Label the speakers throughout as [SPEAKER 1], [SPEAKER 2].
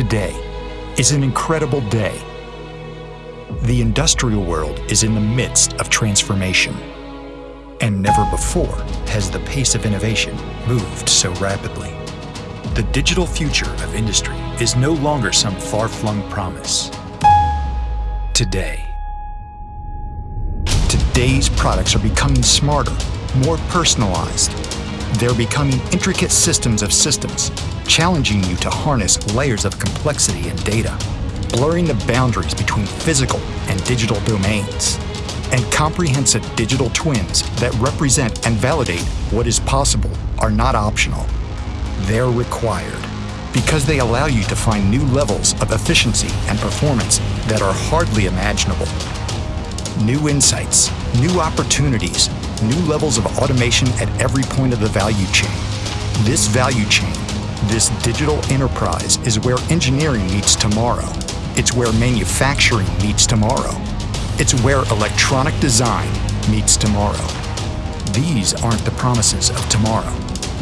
[SPEAKER 1] Today is an incredible day. The industrial world is in the midst of transformation. And never before has the pace of innovation moved so rapidly. The digital future of industry is no longer some far-flung promise. Today. Today's products are becoming smarter, more personalized. They're becoming intricate systems of systems, challenging you to harness layers of complexity and data, blurring the boundaries between physical and digital domains, and comprehensive digital twins that represent and validate what is possible are not optional. They're required because they allow you to find new levels of efficiency and performance that are hardly imaginable. New insights, new opportunities, new levels of automation at every point of the value chain. This value chain this digital enterprise is where engineering meets tomorrow. It's where manufacturing meets tomorrow. It's where electronic design meets tomorrow. These aren't the promises of tomorrow.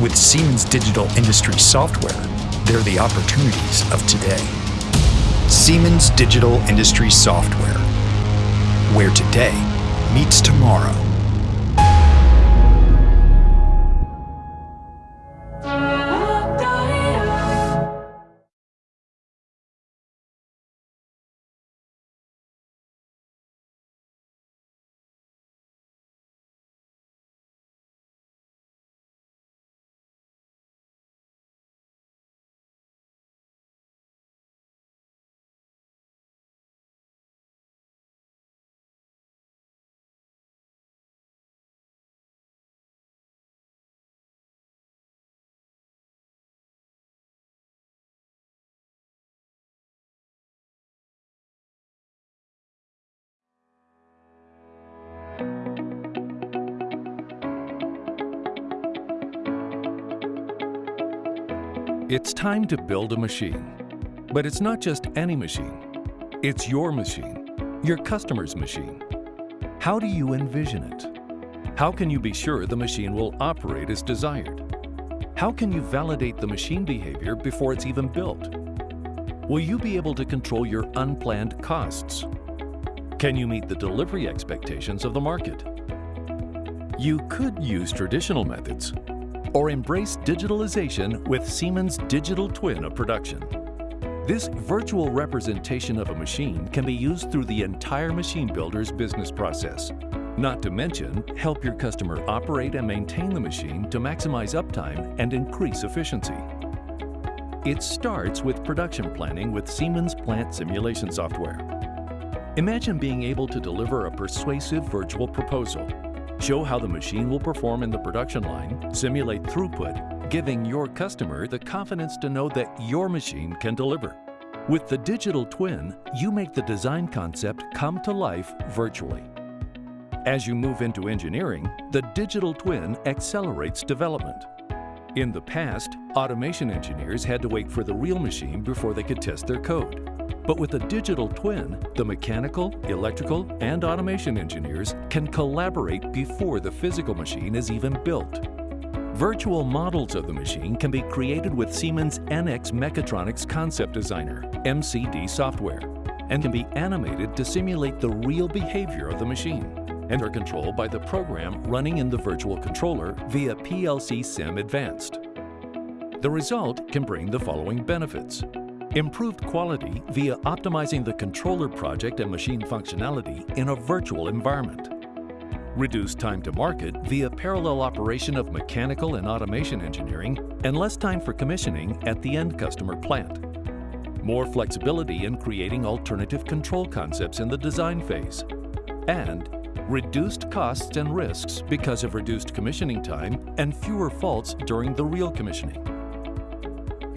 [SPEAKER 1] With Siemens Digital Industry Software, they're the opportunities of today. Siemens Digital Industry Software, where today meets tomorrow.
[SPEAKER 2] It's time to build a machine. But it's not just any machine. It's your machine, your customer's machine. How do you envision it? How can you be sure the machine will operate as desired? How can you validate the machine behavior before it's even built? Will you be able to control your unplanned costs? Can you meet the delivery expectations of the market? You could use traditional methods, or embrace digitalization with Siemens Digital Twin of production. This virtual representation of a machine can be used through the entire machine builder's business process. Not to mention, help your customer operate and maintain the machine to maximize uptime and increase efficiency. It starts with production planning with Siemens Plant Simulation Software. Imagine being able to deliver a persuasive virtual proposal Show how the machine will perform in the production line, simulate throughput, giving your customer the confidence to know that your machine can deliver. With the digital twin, you make the design concept come to life virtually. As you move into engineering, the digital twin accelerates development. In the past, automation engineers had to wait for the real machine before they could test their code. But with a digital twin, the mechanical, electrical, and automation engineers can collaborate before the physical machine is even built. Virtual models of the machine can be created with Siemens NX Mechatronics Concept Designer, MCD software, and can be animated to simulate the real behavior of the machine and are controlled by the program running in the virtual controller via PLC Sim Advanced. The result can bring the following benefits. Improved quality via optimizing the controller project and machine functionality in a virtual environment. Reduced time to market via parallel operation of mechanical and automation engineering and less time for commissioning at the end customer plant. More flexibility in creating alternative control concepts in the design phase. And reduced costs and risks because of reduced commissioning time and fewer faults during the real commissioning.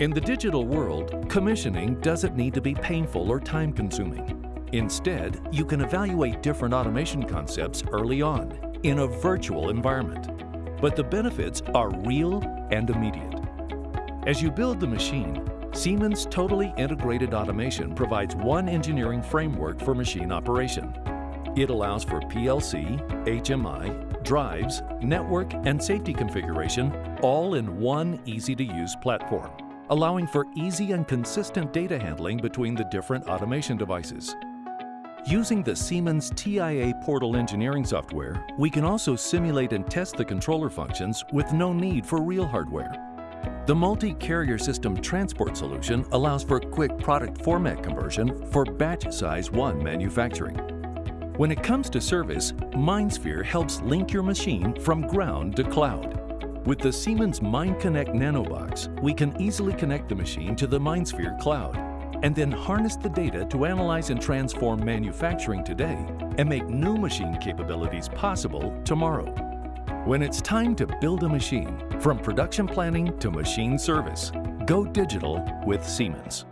[SPEAKER 2] In the digital world, commissioning doesn't need to be painful or time-consuming. Instead, you can evaluate different automation concepts early on in a virtual environment. But the benefits are real and immediate. As you build the machine, Siemens Totally Integrated Automation provides one engineering framework for machine operation. It allows for PLC, HMI, drives, network, and safety configuration all in one easy-to-use platform allowing for easy and consistent data handling between the different automation devices. Using the Siemens TIA Portal engineering software, we can also simulate and test the controller functions with no need for real hardware. The multi-carrier system transport solution allows for quick product format conversion for batch size 1 manufacturing. When it comes to service, MindSphere helps link your machine from ground to cloud. With the Siemens MindConnect NanoBox, we can easily connect the machine to the MindSphere cloud and then harness the data to analyze and transform manufacturing today and make new machine capabilities possible tomorrow. When it's time to build a machine, from production planning to machine service, go digital with Siemens.